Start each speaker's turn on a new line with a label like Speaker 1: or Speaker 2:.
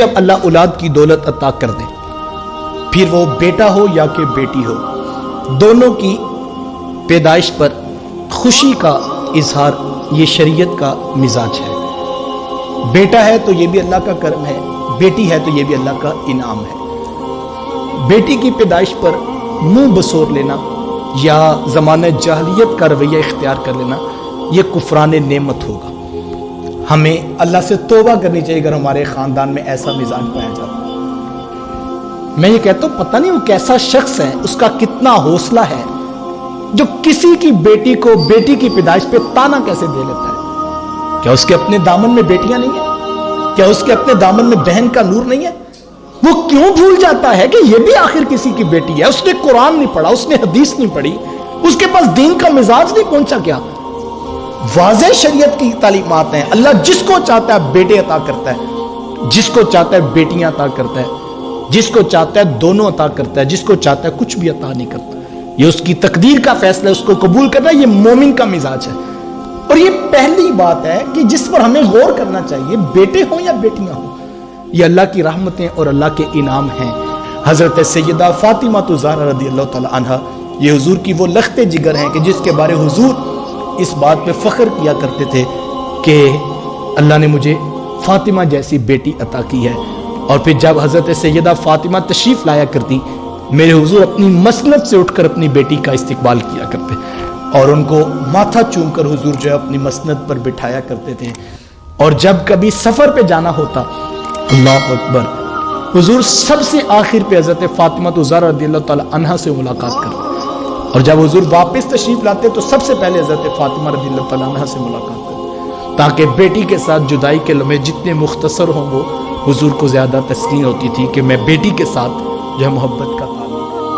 Speaker 1: जब अल्लाह औलाद की दौलत अता कर दे, फिर वो बेटा हो या कि बेटी हो, दोनों की पैदाइश पर खुशी का इजहार, ये शरीयत का मिजाज है। बेटा है तो ये भी अल्लाह का कर्म है, बेटी है तो ये भी अल्लाह का इनाम है। बेटी की पैदाइश पर मुँह बसोर लेना, या ज़माना जाहलीत का रवैया इख्तियार कर लेना यह कुफरान नेमत होगा। हमें अल्लाह से तोबा करनी चाहिए अगर हमारे ख़ानदान में ऐसा मिजाज पाया जाता मैं ये कहता हूँ, पता नहीं वो कैसा शख्स है, उसका कितना हौसला है, जो किसी की बेटी को बेटी की पैदाइश पे ताना कैसे दे लेता है। क्या उसके अपने दामन में बेटियाँ नहीं है? क्या उसके अपने दामन में बहन का नूर नहीं है? वो क्यों भूल जाता है कि ये भी आखिर किसी की बेटी है? उसने कुरान नहीं पढ़ा, उसने हदीस नहीं पढ़ी, उसके पास दीन का मिजाज नहीं पहुँचा क्या? वाज शरीयत की तालीमत हैं। अल्लाह जिसको चाहता है बेटे अता करता है। जिसको चाहता है बेटियाँ अता करता है। जिसको चाहता है दोनों अता करता है। जिसको चाहता है कुछ भी अता नहीं करता। ये उसकी तकदीर का फैसला उसको कबूल करना, ये मोमिन का मिजाज है। और ये पहली बात है कि जिस पर हमें गौर करना चाहिए, बेटे हो या बेटियाँ हो, ये अल्लाह की रहमतें और अल्लाह के इनाम हैं। हज़रत सैदा फ़ातिमा तो ज़ारा रदी अल्लाह तहा ये हुजूर की वो लखते जिगर हैं कि जिसके बारे हुजूर इस बात पे फ़ख्र किया करते थे कि अल्लाह ने मुझे फ़ातिमा जैसी बेटी अता की है। और फिर जब हज़रत सैदा फ़ातिमा तशरीफ़ लाया करती, मेरे हुजूर अपनी मसनत से उठकर अपनी बेटी का इस्तकबाल किया करते और उनको माथा चूम कर हुजूर जो है अपनी मसनत पर बिठाया करते थे। और जब कभी सफ़र पे जाना होता, अल्लाह अकबर, हुजूर सबसे आखिर पे हज़रत फातिमा तो तहा से मुलाकात कर और जब हजूर वापस तशरीफ़ लाते तो सबसे पहले हज़रत फातिमा रदी तला से मुलाकात कर, ताकि बेटी के साथ जुदाई के लम्हे जितने मुख्तसर हों वो हजूर को ज़्यादा तस्लीम होती थी कि मैं बेटी के साथ जो मोहब्बत का